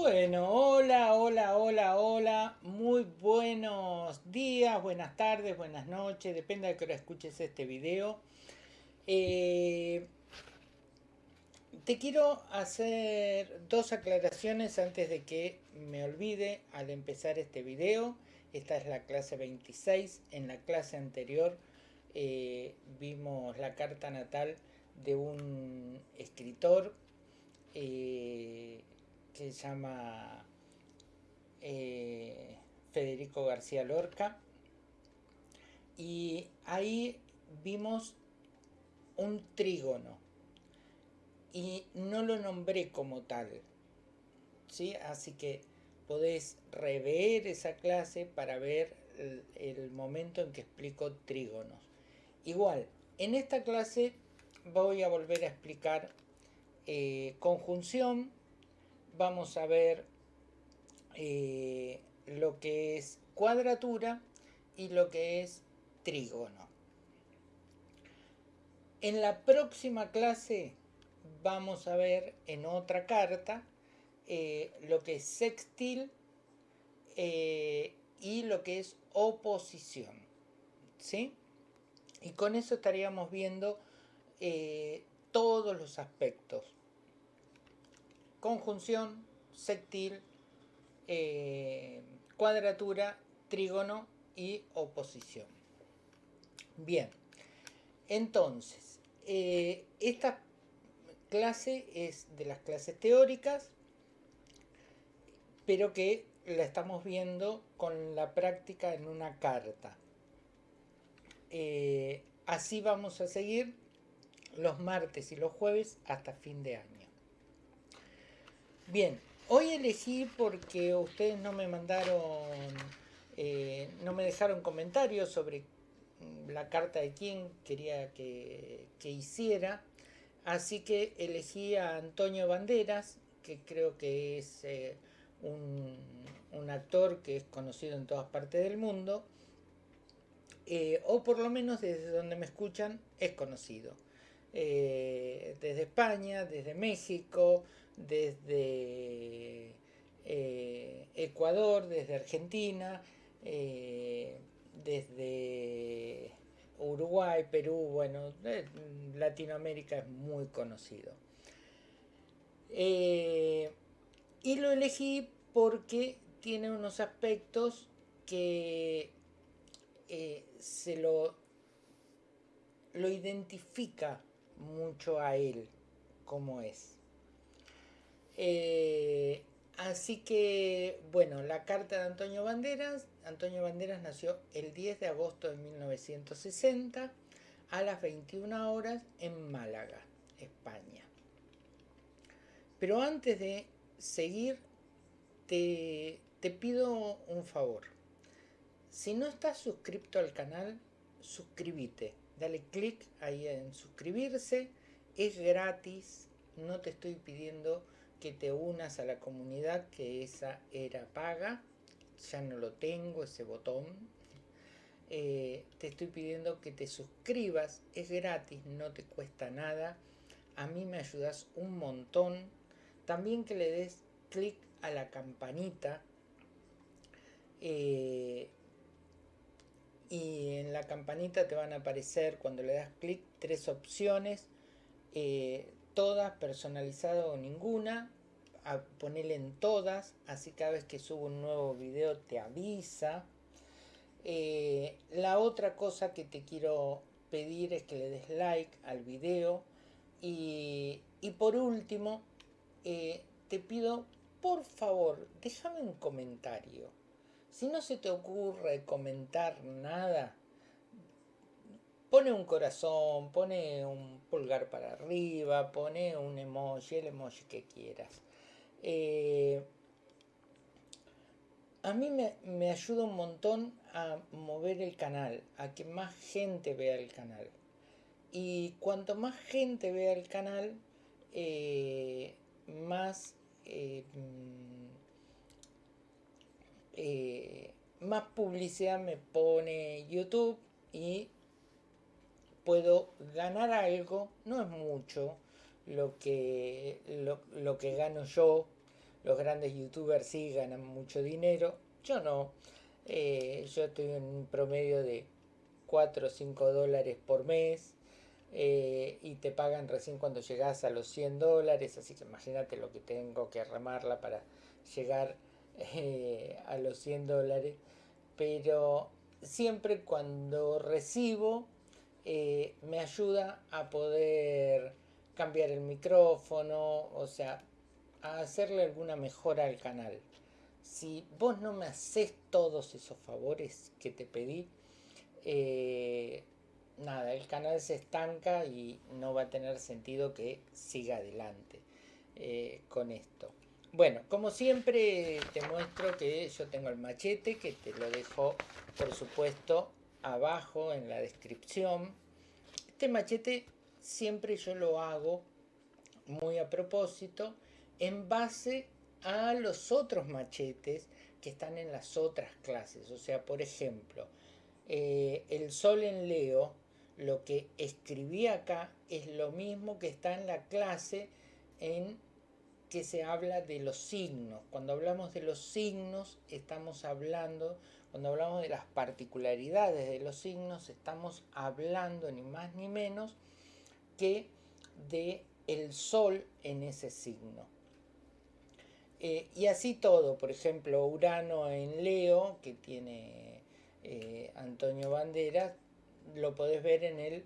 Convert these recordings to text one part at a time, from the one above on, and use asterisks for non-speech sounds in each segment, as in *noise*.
Bueno, hola, hola, hola, hola. Muy buenos días, buenas tardes, buenas noches. Depende de que hora escuches este video. Eh, te quiero hacer dos aclaraciones antes de que me olvide al empezar este video. Esta es la clase 26. En la clase anterior eh, vimos la carta natal de un escritor eh, que se llama eh, Federico García Lorca. Y ahí vimos un trígono. Y no lo nombré como tal. ¿sí? Así que podés rever esa clase para ver el, momento en que explico trígonos. Igual, en esta clase voy a volver a explicar eh, conjunción, vamos a ver eh, lo que es cuadratura y lo que es trígono. En la próxima clase vamos a ver en otra carta eh, lo que es sextil eh, y lo que es oposición. ¿sí? Y con eso estaríamos viendo todos los aspectos. Conjunción, sectil, eh, cuadratura, trígono y oposición. Bien, entonces, eh, esta clase es de las clases teóricas, pero que la estamos viendo con la práctica en una carta. Eh, así vamos a seguir los martes y los jueves hasta fin de año. Bien, hoy elegí porque ustedes no me mandaron, eh, no me dejaron comentarios sobre la carta de quién quería que, hiciera, así que elegí a Antonio Banderas, que creo que es eh, un, actor que es conocido en todas partes del mundo, eh, o por lo menos desde donde me escuchan es conocido. Desde España, desde México, desde eh, Ecuador, desde Argentina, eh, desde Uruguay, Perú, bueno, Latinoamérica es muy conocido. y lo elegí porque tiene unos aspectos que se lo, lo identifica mucho a él como es. Eh, así que, bueno, la carta de Antonio Banderas. Antonio Banderas nació el 10 de agosto de 1960 a las 21 horas en Málaga, España. Pero antes de seguir, te, te pido un favor. Si no estás suscrito al canal, suscríbete dale clic ahí en suscribirse, es gratis, no te estoy pidiendo que te unas a la comunidad, que esa era paga, ya no lo tengo ese botón. Eh, te estoy pidiendo que te suscribas, es gratis, no te cuesta nada, a mí me ayudas un montón. También que le des clic a la campanita. Eh, y en la campanita te van a aparecer cuando le das clic tres opciones, eh, todas personalizadas o ninguna, a ponerle en todas, así cada vez que subo un nuevo video te avisa. Eh, la otra cosa que te quiero pedir es que le des like al video y, y por último eh, te pido por favor déjame un comentario si no se te ocurre comentar nada, pone un corazón, pone un pulgar para arriba, pone un emoji, el emoji que quieras. Eh, a mí me, me, ayuda un montón a mover el canal, a que más gente vea el canal. Y cuanto más gente vea el canal, eh, más eh, eh, más publicidad me pone YouTube y puedo ganar algo, no es mucho lo que, lo, lo que gano yo, los grandes youtubers sí ganan mucho dinero, yo no. Eh, yo estoy en un promedio de 4 o 5 dólares por mes eh, y te pagan recién cuando llegas a los 100 dólares, así que imagínate lo que tengo que remarla para llegar eh, a los 100 dólares. Pero siempre cuando recibo me ayuda a poder cambiar el micrófono, o sea, a hacerle alguna mejora al canal. Si vos no me haces todos esos favores que te pedí, eh, nada, el canal se estanca y no va a tener sentido que siga adelante eh, con esto. Bueno, como siempre te muestro que yo tengo el machete, que te lo dejo por supuesto abajo en la descripción. Este machete siempre yo lo hago muy a propósito en base a los otros machetes que están en las otras clases. O sea, por ejemplo, eh, el sol en Leo, lo que escribí acá es lo mismo que está en la clase en que se habla de los signos. Cuando hablamos de los signos, estamos hablando, cuando hablamos de las particularidades de los signos, estamos hablando ni más ni menos que de el sol en ese signo. Eh, y así todo, por ejemplo, Urano en Leo, que tiene eh, Antonio Banderas, lo podés ver en el,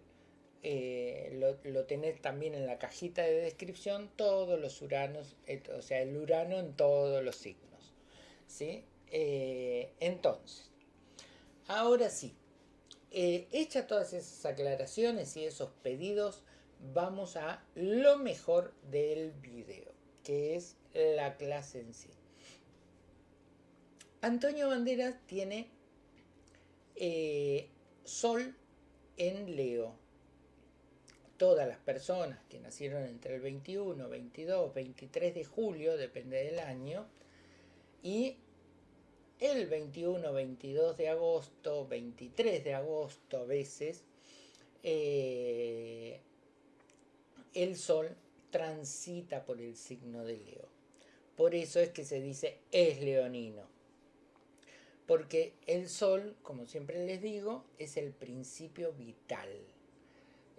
eh, lo, tenés también en la cajita de descripción, todos los Uranos, o sea, el Urano en todos los signos. ¿sí? Entonces, ahora sí, hecha todas esas aclaraciones y esos pedidos, vamos a lo mejor del video, que es la clase en sí. Antonio Banderas tiene eh, Sol en Leo. Todas las personas que nacieron entre el 21, 22, 23 de julio, depende del año, y el 21, 22 de agosto, 23 de agosto a veces, eh, el Sol transita por el signo de Leo. Por eso es que se dice es leonino. Porque el sol, como siempre les digo, es el principio vital.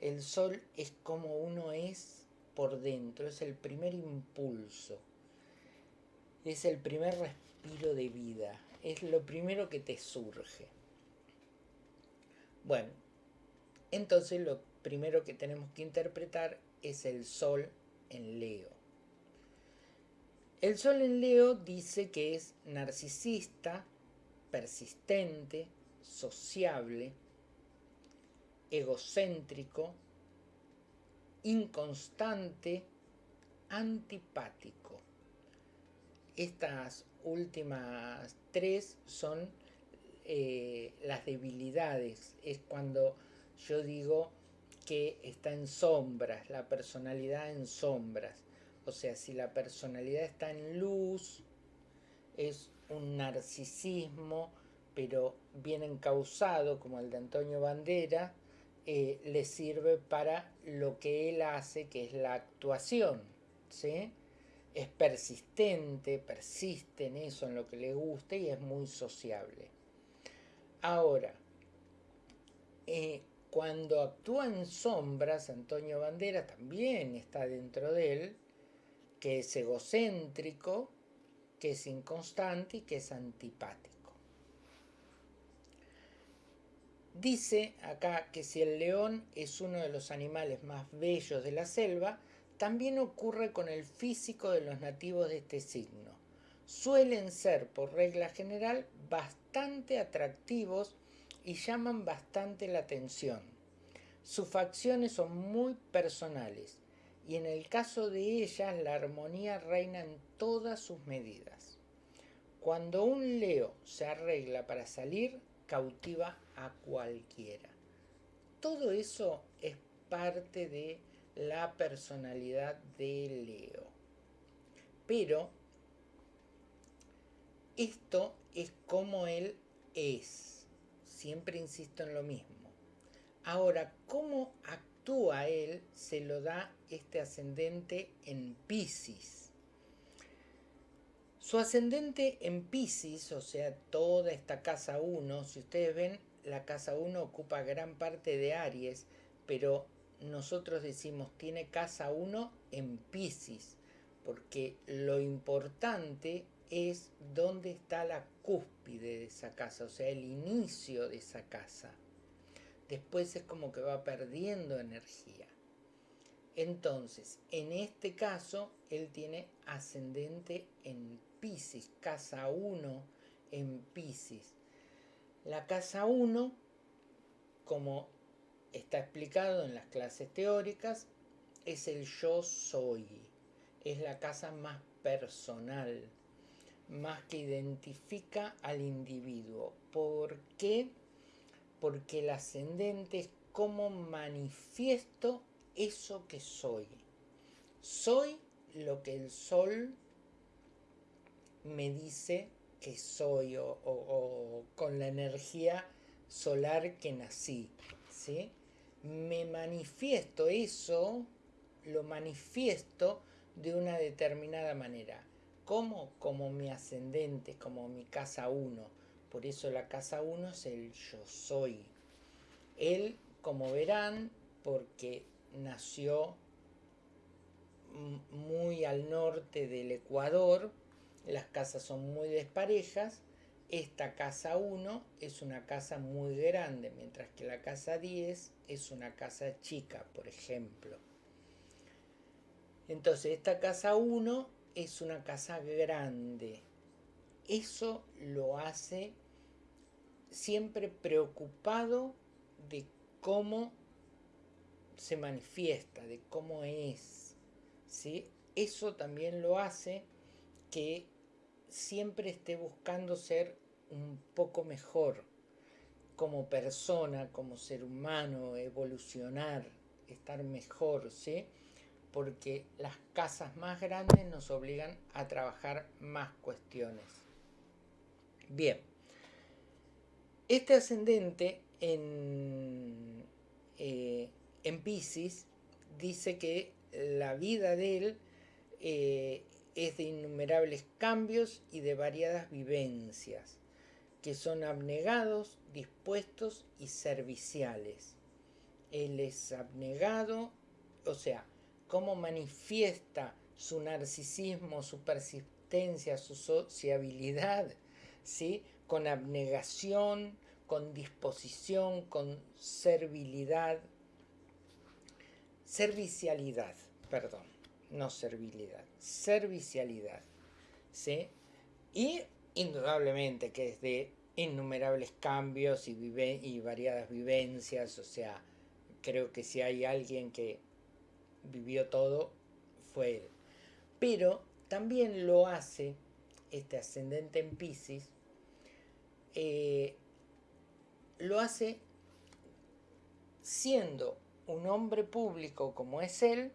El sol es como uno es por dentro, es el primer impulso. Es el primer respiro de vida. Es lo primero que te surge. Bueno, entonces lo primero que tenemos que interpretar es el sol en Leo. El Sol en Leo dice que es narcisista, persistente, sociable, egocéntrico, inconstante, antipático. Estas últimas tres son eh, las debilidades. Es cuando yo digo que está en sombras, la personalidad en sombras. O sea, si la personalidad está en luz, es un narcisismo, pero bien encausado, como el de Antonio Bandera, eh, le sirve para lo que él hace, que es la actuación. ¿sí? Es persistente, persiste en eso, en lo que le gusta y es muy sociable. Ahora, eh, cuando actúa en sombras, Antonio Bandera también está dentro de él, que es egocéntrico, que es inconstante y que es antipático. Dice acá que si el león es uno de los animales más bellos de la selva, también ocurre con el físico de los nativos de este signo. Suelen ser, por regla general, bastante atractivos y llaman bastante la atención. Sus facciones son muy personales y en el caso de ellas la armonía reina en todas sus medidas. Cuando un leo se arregla para salir, cautiva a cualquiera. Todo eso es parte de la personalidad de Leo. Pero esto es como él es. Siempre insisto en lo mismo. Ahora, ¿cómo actúa él? Se lo da este ascendente en Pisces. Su ascendente en Pisces, o sea, toda esta casa 1, si ustedes ven, la casa 1 ocupa gran parte de Aries, pero nosotros decimos tiene casa 1 en Pisces, porque lo importante es dónde está la cúspide de esa casa, o sea, el inicio de esa casa. Después es como que va perdiendo energía. Entonces, en este caso, él tiene ascendente en Pisces, casa 1 en Pisces. La casa 1, como está explicado en las clases teóricas, es el yo soy. Es la casa más personal, más que identifica al individuo. ¿Por qué? Porque el ascendente es como manifiesto eso que soy. Soy lo que el sol me dice que soy o, con la energía solar que nací. ¿sí? Me manifiesto eso, lo manifiesto de una determinada manera. ¿Cómo? Como mi ascendente, como mi casa 1. Por eso la casa 1 es el yo soy. Él, como verán, porque nació muy al norte del Ecuador, las casas son muy desparejas, esta casa 1 es una casa muy grande, mientras que la casa 10 es una casa chica, por ejemplo. Entonces, esta casa 1 es una casa grande. Eso lo hace siempre preocupado de cómo se manifiesta, de cómo es. ¿sí? Eso también lo hace que siempre esté buscando ser un poco mejor como persona, como ser humano, evolucionar, estar mejor, ¿sí? Porque las casas más grandes nos obligan a trabajar más cuestiones. Bien, este ascendente en, eh, en Pisces dice que la vida de él eh, es de innumerables cambios y de variadas vivencias, que son abnegados, dispuestos y serviciales. Él es abnegado, o sea, cómo manifiesta su narcisismo, su persistencia, su sociabilidad, ¿sí? con abnegación, con disposición, con servilidad, servicialidad, perdón, no servilidad, servicialidad, ¿sí? Y indudablemente que es de innumerables cambios y, y variadas vivencias, o sea, creo que si hay alguien que vivió todo, fue él. Pero también lo hace este ascendente en Pisces, eh, lo hace siendo un hombre público como es él,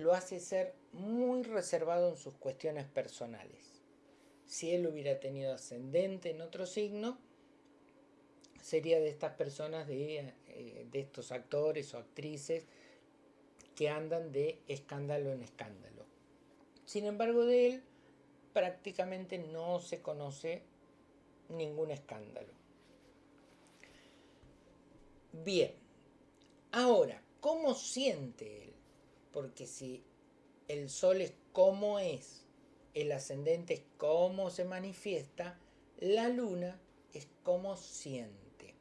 lo hace ser muy reservado en sus cuestiones personales. Si él hubiera tenido ascendente en otro signo, sería de estas personas, de, eh, de estos actores o actrices que andan de escándalo en escándalo. Sin embargo, de él prácticamente no se conoce ningún escándalo. Bien, Ahora, ¿cómo siente él? Porque si el sol es cómo es, el ascendente es cómo se manifiesta, la luna es cómo siente.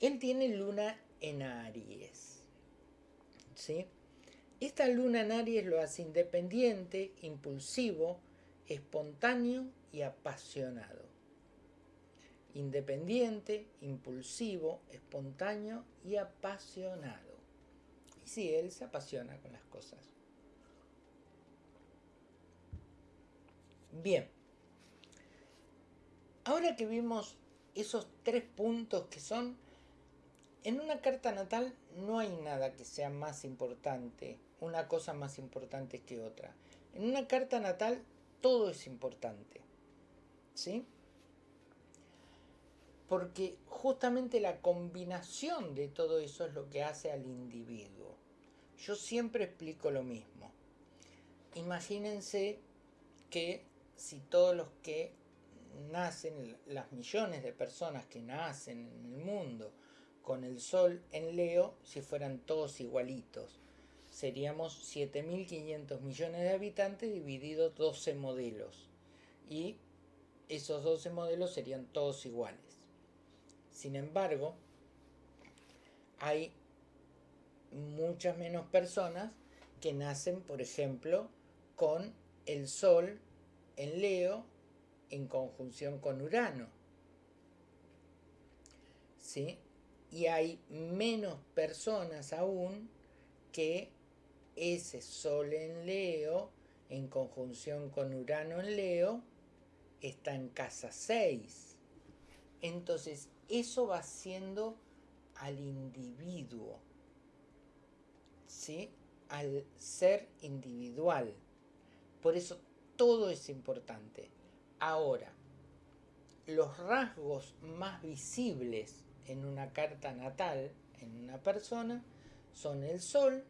Él tiene luna en Aries. ¿Sí? Esta luna en Aries lo hace independiente, impulsivo, espontáneo y apasionado independiente, impulsivo, espontáneo y apasionado. Y sí, él se apasiona con las cosas. Bien, ahora que vimos esos tres puntos que son, en una carta natal no hay nada que sea más importante, una cosa más importante que otra. En una carta natal todo es importante. ¿Sí? Porque justamente la combinación de todo eso es lo que hace al individuo. Yo siempre explico lo mismo. Imagínense que si todos los que nacen, las millones de personas que nacen en el mundo con el Sol en Leo, si fueran todos igualitos, seríamos 7.500 millones de habitantes divididos 12 modelos. Y esos 12 modelos serían todos iguales. Sin embargo, hay muchas menos personas que nacen, por ejemplo, con el Sol en Leo en conjunción con Urano. ¿Sí? Y hay menos personas aún que ese Sol en Leo en conjunción con Urano en Leo está en casa 6. Entonces, eso va siendo al individuo, ¿sí? al ser individual. Por eso todo es importante. Ahora, los rasgos más visibles en una carta natal, en una persona, son el sol,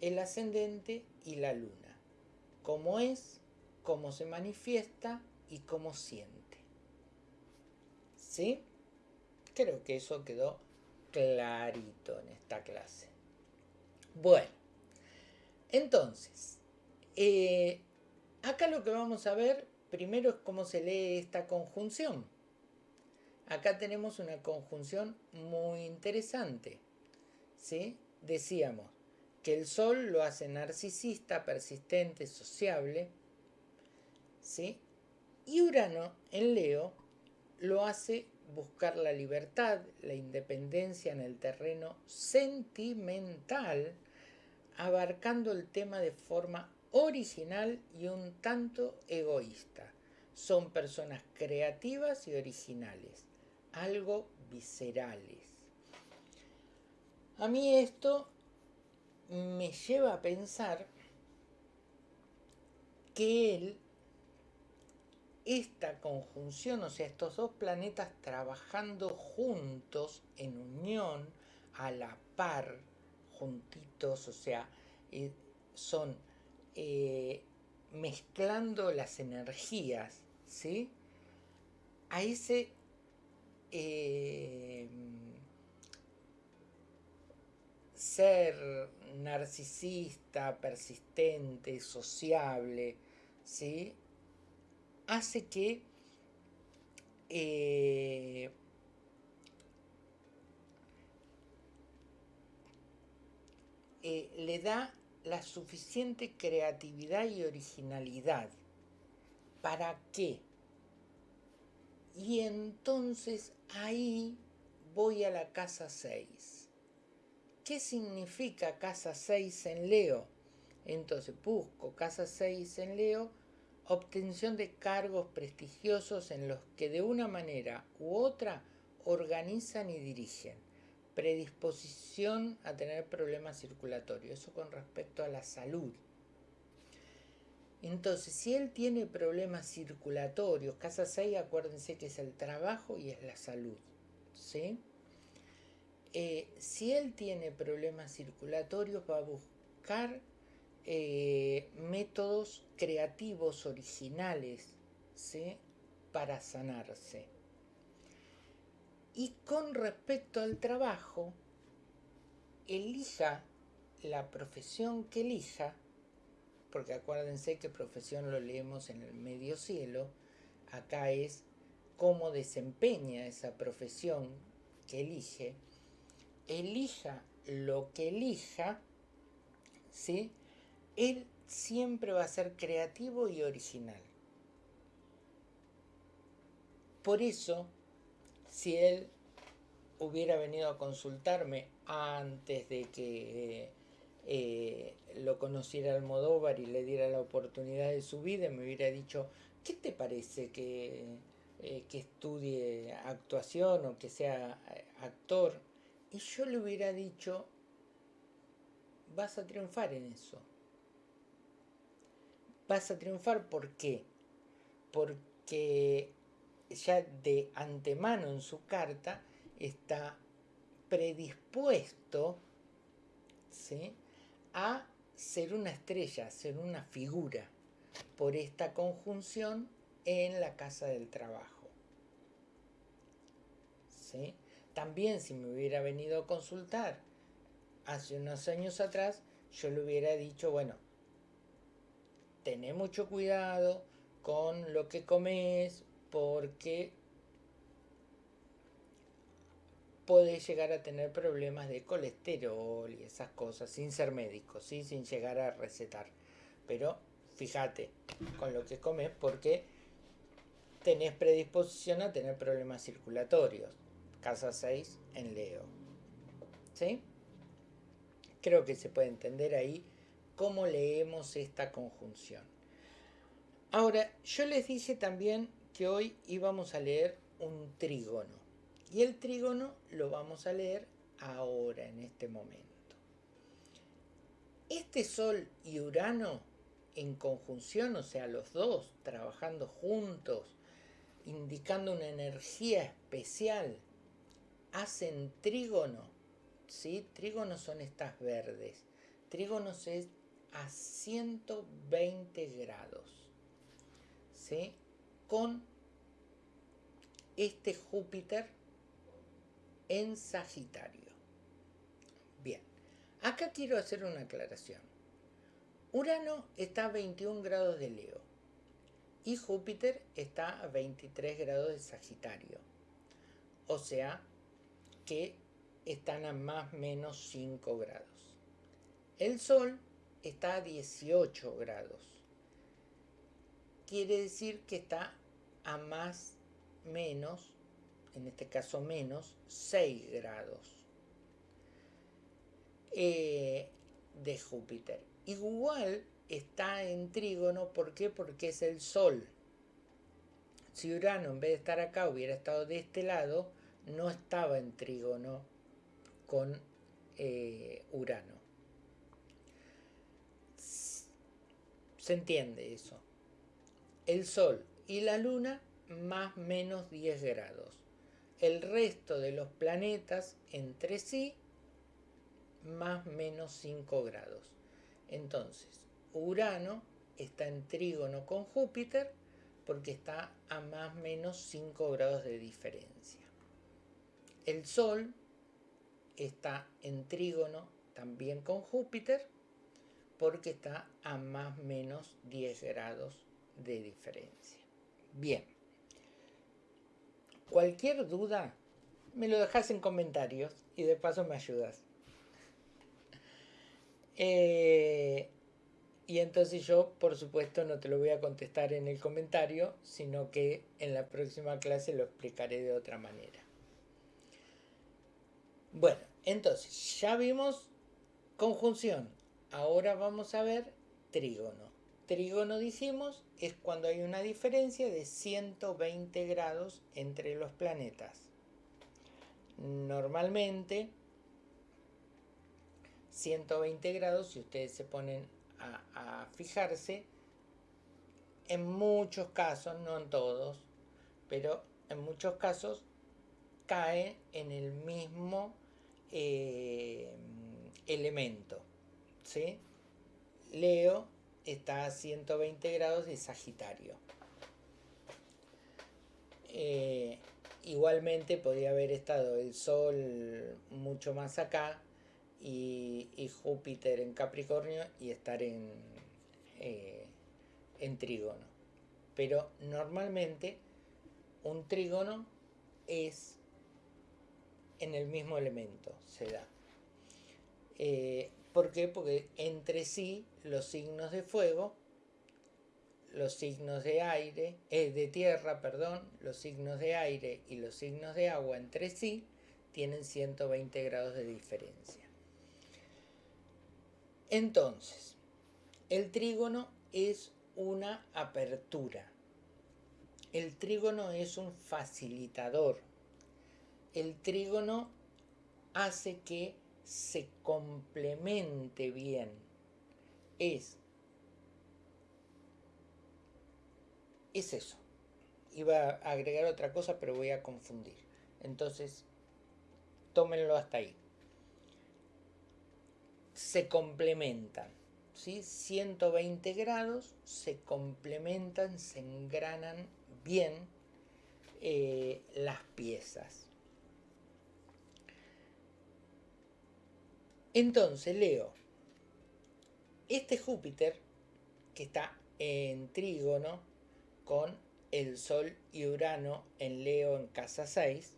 el ascendente y la luna. Cómo es, cómo se manifiesta y cómo siente. ¿Sí? Creo que eso quedó clarito en esta clase. Bueno, entonces, eh, acá lo que vamos a ver primero es cómo se lee esta conjunción. Acá tenemos una conjunción muy interesante. ¿sí? Decíamos que el Sol lo hace narcisista, persistente, sociable. ¿sí? Y Urano en Leo lo hace buscar la libertad, la independencia en el terreno sentimental, abarcando el tema de forma original y un tanto egoísta. Son personas creativas y originales, algo viscerales. A mí esto me lleva a pensar que él, esta conjunción, o sea, estos dos planetas trabajando juntos, en unión, a la par, juntitos, o sea, eh, son eh, mezclando las energías, ¿sí? A ese eh, ser narcisista, persistente, sociable, ¿sí? Hace que eh, le da la suficiente creatividad y originalidad. ¿Para qué? Y entonces ahí voy a la casa 6. ¿Qué significa casa 6 en Leo? Entonces busco casa 6 en Leo, obtención de cargos prestigiosos en los que de una manera u otra organizan y dirigen predisposición a tener problemas circulatorios, eso con respecto a la salud. Entonces, si él tiene problemas circulatorios, casa 6, acuérdense que es el trabajo y es la salud, ¿sí? Eh, si él tiene problemas circulatorios, va a buscar eh, métodos creativos, originales, ¿sí? Para sanarse. Y con respecto al trabajo, elija la profesión que elija, porque acuérdense que profesión lo leemos en el medio cielo, acá es cómo desempeña esa profesión que elige, elija lo que elija, ¿sí? Él siempre va a ser creativo y original. Por eso si él hubiera venido a consultarme antes de que eh, lo conociera Almodóvar y le diera la oportunidad de su vida, me hubiera dicho, ¿qué te parece que, eh, que estudie actuación o que sea eh, actor? Y yo le hubiera dicho, vas a triunfar en eso. Vas a triunfar, ¿por qué? Porque ya de antemano en su carta está predispuesto a ser una estrella, a ser una figura. por esta conjunción en la casa del trabajo. ¿Sí? También si me hubiera venido a consultar hace unos años atrás, yo le hubiera dicho, bueno, tené mucho cuidado con lo que comes porque podés llegar a tener problemas de colesterol y esas cosas sin ser médico, ¿sí? sin llegar a recetar. Pero fíjate con lo que comes porque tenés predisposición a tener problemas circulatorios. Casa 6 en Leo. ¿Sí? Creo que se puede entender ahí cómo leemos esta conjunción. Ahora, yo les dije también que hoy íbamos a leer un trígono. Y el trígono lo vamos a leer ahora, en este momento. Este Sol y Urano en conjunción, o sea, los dos trabajando juntos, indicando una energía especial, hacen trígono. ¿sí? Trígonos son estas verdes. Trígonos es a 120 grados. ¿sí? Con este Júpiter en Sagitario. Bien, acá quiero hacer una aclaración. Urano está a 21 grados de Leo y Júpiter está a 23 grados de Sagitario. O sea que están a más o menos 5 grados. El Sol está a 18 grados. Quiere decir que está a más menos, en este caso menos, 6 grados eh, de Júpiter. Igual está en trígono, ¿por qué? Porque es el Sol. Si Urano en vez de estar acá hubiera estado de este lado, no estaba en trígono con eh, Urano. Se entiende eso. El Sol y la Luna más menos 10 grados. El resto de los planetas entre sí más menos 5 grados. Entonces, Urano está en trígono con Júpiter porque está a más menos 5 grados de diferencia. El Sol está en trígono también con Júpiter porque está a más menos 10 grados de diferencia. Bien. Cualquier duda, me lo dejas en comentarios y de paso me ayudas. Eh, y entonces yo, por supuesto, no te lo voy a contestar en el comentario, sino que en la próxima clase lo explicaré de otra manera. Bueno, entonces, ya vimos conjunción. Ahora vamos a ver trígono. Trígono, dijimos, es cuando hay una diferencia de 120 grados entre los planetas. Normalmente, 120 grados, si ustedes se ponen a, fijarse, en muchos casos, no en todos, pero en muchos casos cae en el mismo eh, elemento. Leo está a 120 grados de Sagitario. Eh, igualmente podría haber estado el Sol mucho más acá y, Júpiter en Capricornio y estar en, eh, en trígono. Pero normalmente un trígono es en el mismo elemento, se da. Eh, ¿Por qué? Porque entre sí los signos de fuego, los signos de aire, eh, de tierra, perdón, los signos de aire y los signos de agua entre sí tienen 120 grados de diferencia. Entonces, el trígono es una apertura. El trígono es un facilitador. El trígono hace que se complemente bien. Es, es eso. Iba a agregar otra cosa, pero voy a confundir. Entonces, tómenlo hasta ahí se complementan, ¿sí? 120 grados, se complementan, se engranan bien eh, las piezas. Entonces, Leo, este Júpiter, que está en trígono con el Sol y Urano en Leo en casa 6,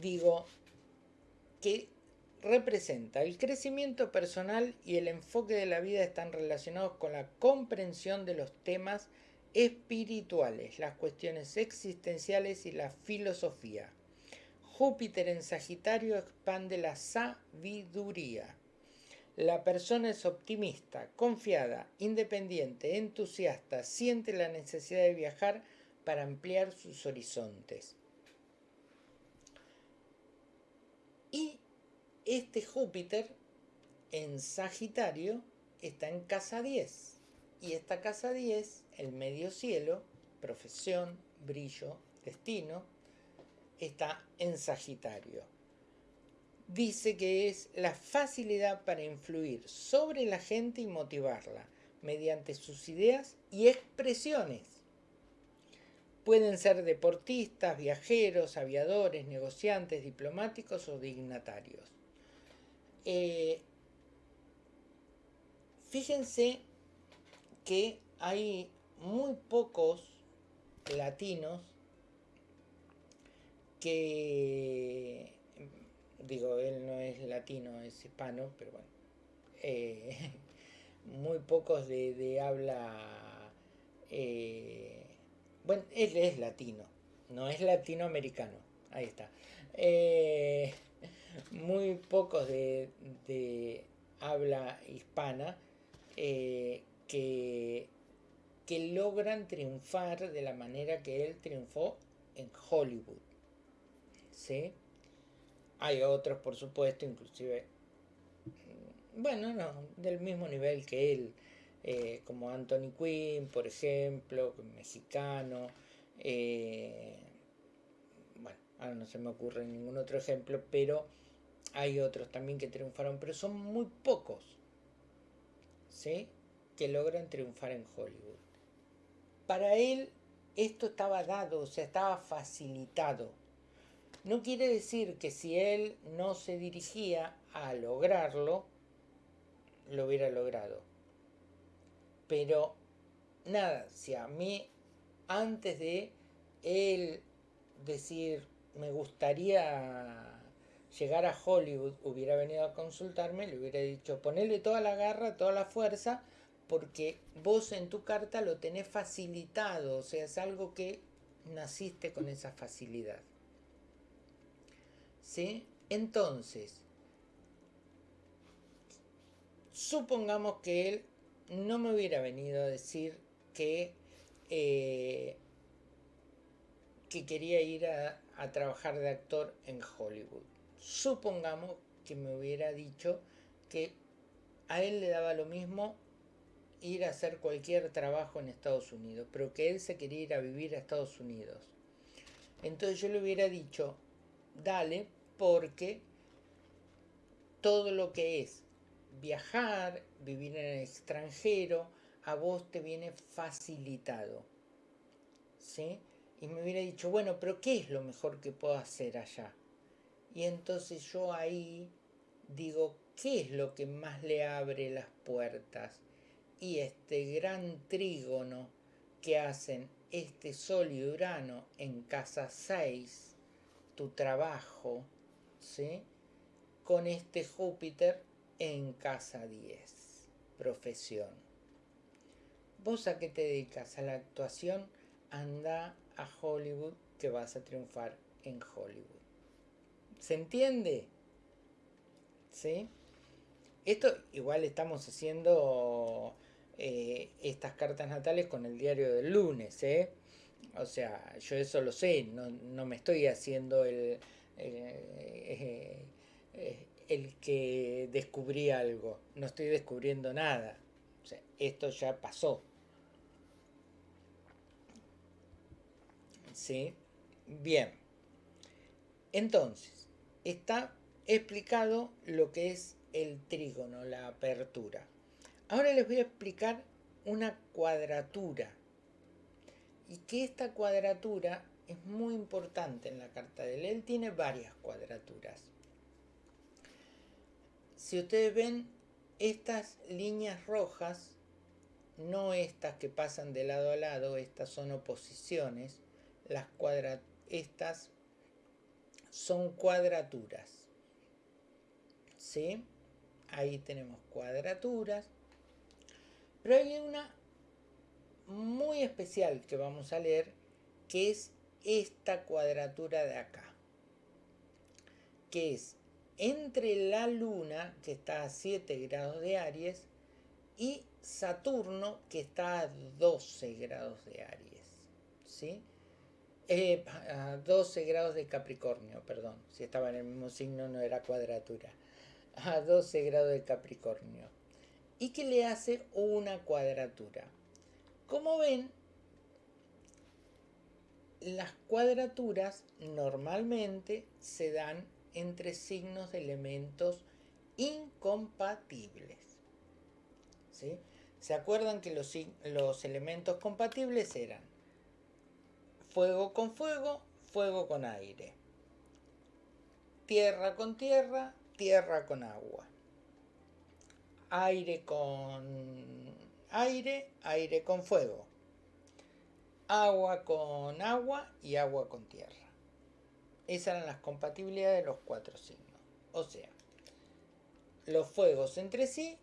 digo que representa el crecimiento personal y el enfoque de la vida están relacionados con la comprensión de los temas espirituales, las cuestiones existenciales y la filosofía. Júpiter en Sagitario expande la sabiduría. La persona es optimista, confiada, independiente, entusiasta, siente la necesidad de viajar para ampliar sus horizontes. Y este Júpiter en Sagitario está en casa 10. Y esta casa 10, el medio cielo, profesión, brillo, destino, está en Sagitario. Dice que es la facilidad para influir sobre la gente y motivarla mediante sus ideas y expresiones. Pueden ser deportistas, viajeros, aviadores, negociantes, diplomáticos o dignatarios. Eh, fíjense que hay muy pocos latinos que, digo, él no es latino, es hispano, pero bueno, eh, *laughs* muy pocos de, habla, eh, bueno, él es latino, no es latinoamericano, ahí está *laughs* muy pocos de, habla hispana eh, que, que logran triunfar de la manera que él triunfó en Hollywood. ¿Sí? Hay otros, por supuesto, inclusive, bueno, no, del mismo nivel que él, eh, como Anthony Quinn, por ejemplo, mexicano. Eh, bueno, ahora no se me ocurre ningún otro ejemplo, pero hay otros también que triunfaron, pero son muy pocos, ¿sí? Que logran triunfar en Hollywood. Para él esto estaba dado, o sea, estaba facilitado. No quiere decir que si él no se dirigía a lograrlo, lo hubiera logrado. Pero nada, si a mí antes de él decir me gustaría llegar a Hollywood, hubiera venido a consultarme, le hubiera dicho, ponele toda la garra, toda la fuerza, porque vos en tu carta lo tenés facilitado, o sea, es algo que naciste con esa facilidad. ¿Sí? Entonces, supongamos que él no me hubiera venido a decir que, eh, que quería ir a trabajar de actor en Hollywood supongamos que me hubiera dicho que a él le daba lo mismo ir a hacer cualquier trabajo en Estados Unidos, pero que él se quería ir a vivir a Estados Unidos. Entonces yo le hubiera dicho, dale, porque todo lo que es viajar, vivir en el extranjero, a vos te viene facilitado. ¿Sí? Y me hubiera dicho, bueno, pero ¿qué es lo mejor que puedo hacer allá? Y entonces yo ahí digo, ¿qué es lo que más le abre las puertas? Y este gran trígono que hacen este Sol y Urano en casa 6, tu trabajo, ¿sí? Con este Júpiter en casa 10, profesión. ¿Vos a qué te dedicas? A la actuación, anda a Hollywood que vas a triunfar en Hollywood. ¿Se entiende? ¿Sí? Esto igual estamos haciendo eh, estas cartas natales con el diario del lunes, ¿eh? O sea, yo eso lo sé, no, me estoy haciendo el, eh, el que descubrí algo, no estoy descubriendo nada. O sea, esto ya pasó. ¿Sí? Bien. Entonces, está explicado lo que es el trígono, la apertura. Ahora les voy a explicar una cuadratura. Y que esta cuadratura es muy importante en la carta de él. Tiene varias cuadraturas. Si ustedes ven estas líneas rojas, no estas que pasan de lado a lado, estas son oposiciones, las estas son cuadraturas. ¿Sí? Ahí tenemos cuadraturas. Pero hay una muy especial que vamos a leer, que es esta cuadratura de acá. Que es entre la Luna, que está a 7 grados de Aries, y Saturno, que está a 12 grados de Aries. ¿Sí? Eh, a 12 grados de Capricornio, perdón. Si estaba en el mismo signo no era cuadratura. A 12 grados de Capricornio. Y que le hace una cuadratura. Como ven, las cuadraturas normalmente se dan entre signos de elementos incompatibles. ¿Sí? ¿Se acuerdan que los, los elementos compatibles eran fuego con fuego, fuego con aire? Tierra con tierra, tierra con agua. Aire con aire, aire con fuego agua con agua y agua con tierra. Esas eran las compatibilidades de los cuatro signos. O sea, los fuegos entre sí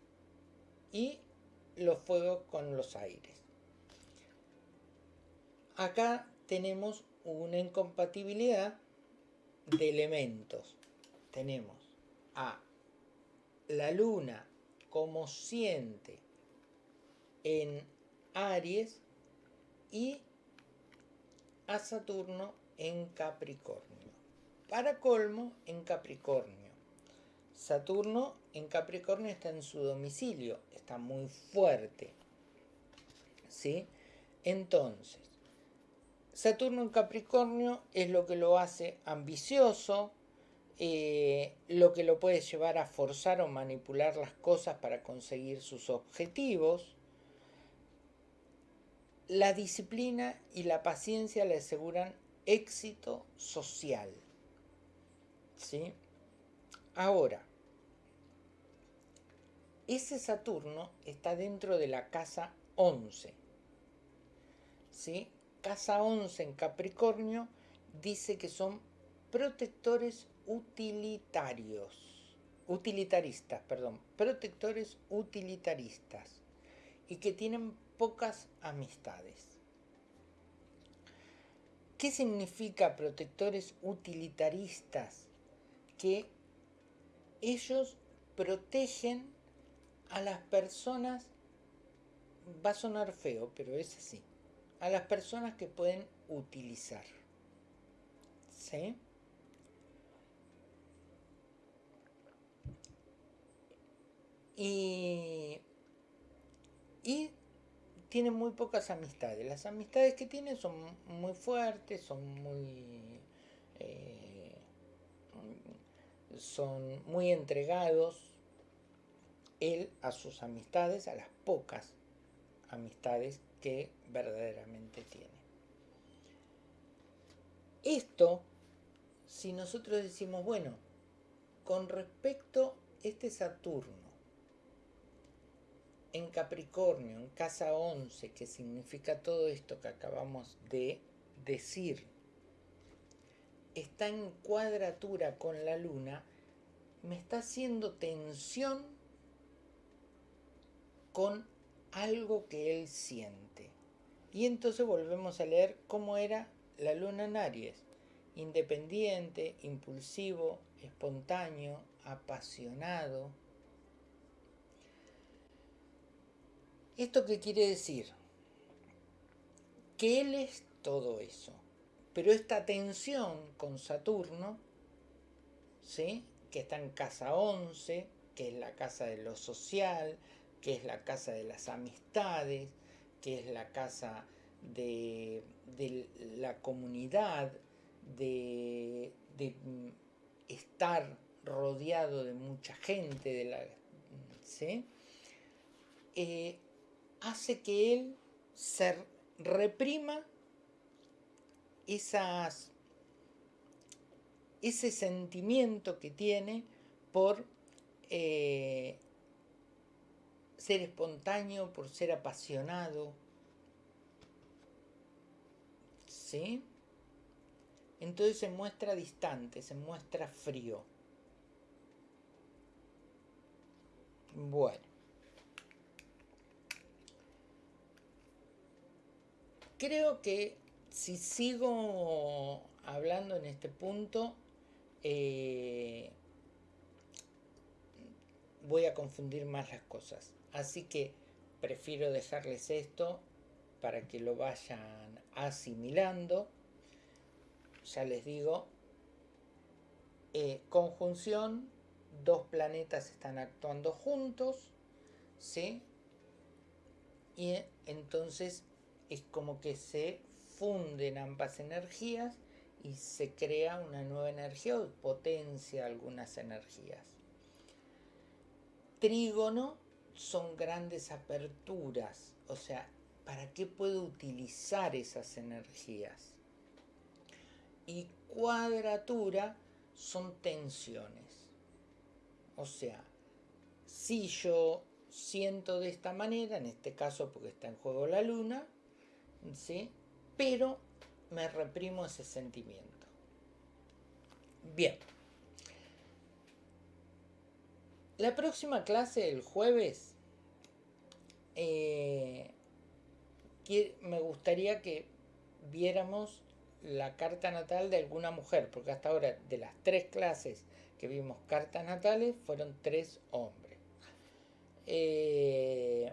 y los fuegos con los aires. Acá tenemos una incompatibilidad de elementos. Tenemos a la luna como siente en Aries y a Saturno en Capricornio. Para colmo, en Capricornio. Saturno en Capricornio está en su domicilio, está muy fuerte. ¿Sí? Entonces, Saturno en Capricornio es lo que lo hace ambicioso, eh, lo que lo puede llevar a forzar o manipular las cosas para conseguir sus objetivos, la disciplina y la paciencia le aseguran éxito social. ¿Sí? Ahora, ese Saturno está dentro de la casa 11. ¿Sí? Casa 11 en Capricornio dice que son protectores utilitarios. Utilitaristas, perdón. Protectores utilitaristas. Y que tienen pocas amistades. ¿Qué significa protectores utilitaristas? Que ellos protegen a las personas, va a sonar feo, pero es así, a las personas que pueden utilizar. ¿Sí? Y, y tiene muy pocas amistades. Las amistades que tiene son muy fuertes, son muy... Eh, son muy entregados él a sus amistades, a las pocas amistades que verdaderamente tiene. Esto, si nosotros decimos, bueno, con respecto a este Saturno, en Capricornio, en casa 11, que significa todo esto que acabamos de decir, está en cuadratura con la luna, me está haciendo tensión con algo que él siente. Y entonces volvemos a leer cómo era la luna en Aries. Independiente, impulsivo, espontáneo, apasionado, ¿Esto qué quiere decir? Que él es todo eso. Pero esta tensión con Saturno, ¿sí? que está en casa 11, que es la casa de lo social, que es la casa de las amistades, que es la casa de, la comunidad, de, de, estar rodeado de mucha gente, de la, ¿sí? eh, hace que él se reprima esas, ese sentimiento que tiene por eh, ser espontáneo, por ser apasionado. ¿Sí? Entonces se muestra distante, se muestra frío. Bueno. Creo que si sigo hablando en este punto, eh, voy a confundir más las cosas. Así que prefiero dejarles esto para que lo vayan asimilando. Ya les digo, eh, conjunción, dos planetas están actuando juntos, ¿sí? Y entonces es como que se funden ambas energías y se crea una nueva energía o potencia algunas energías. Trígono son grandes aperturas, o sea, ¿para qué puedo utilizar esas energías? Y cuadratura son tensiones. O sea, si yo siento de esta manera, en este caso porque está en juego la luna, ¿sí? Pero me reprimo ese sentimiento. Bien. La próxima clase, el jueves, eh, me gustaría que viéramos la carta natal de alguna mujer, porque hasta ahora de las tres clases que vimos cartas natales fueron tres hombres. Eh,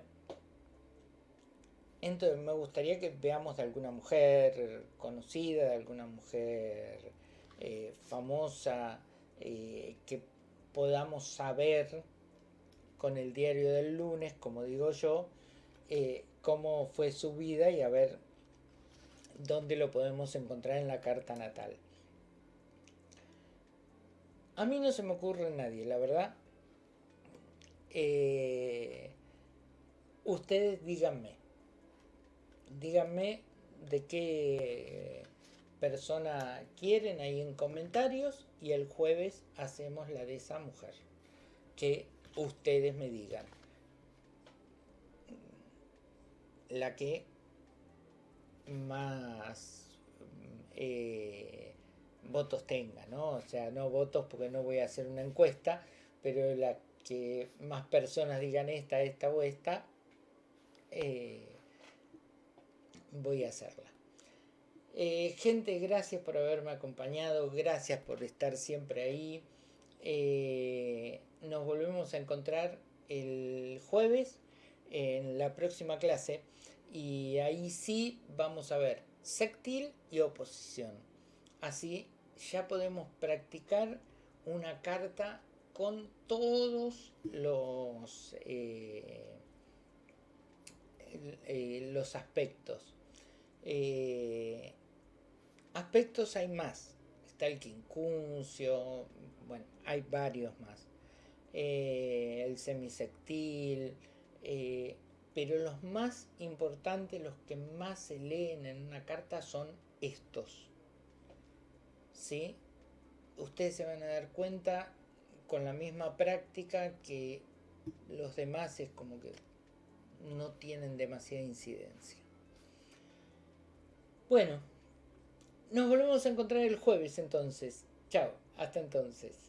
entonces me gustaría que veamos de alguna mujer conocida, de alguna mujer eh, famosa, que podamos saber con el diario del lunes, como digo yo, eh, cómo fue su vida y a ver dónde lo podemos encontrar en la carta natal. A mí no se me ocurre nadie, la verdad. Eh, ustedes díganme, díganme de qué persona quieren ahí en comentarios y el jueves hacemos la de esa mujer que ustedes me digan la que más eh, votos tenga, ¿no? O sea, no votos porque no voy a hacer una encuesta, pero la que más personas digan esta, esta o esta, eh, voy a hacerla. Eh, gente, gracias por haberme acompañado, gracias por estar siempre ahí. Eh, nos volvemos a encontrar el jueves en la próxima clase y ahí sí vamos a ver sextil y oposición. Así ya podemos practicar una carta con todos los, eh, los aspectos. Aspectos hay más. Está el quincuncio, bueno, hay varios más. Eh, el semisectil, eh, pero los más importantes, los que más se leen en una carta son estos. ¿Sí? Ustedes se van a dar cuenta con la misma práctica que los demás es como que no tienen demasiada incidencia. Bueno, nos volvemos a encontrar el jueves entonces. Chao, hasta entonces.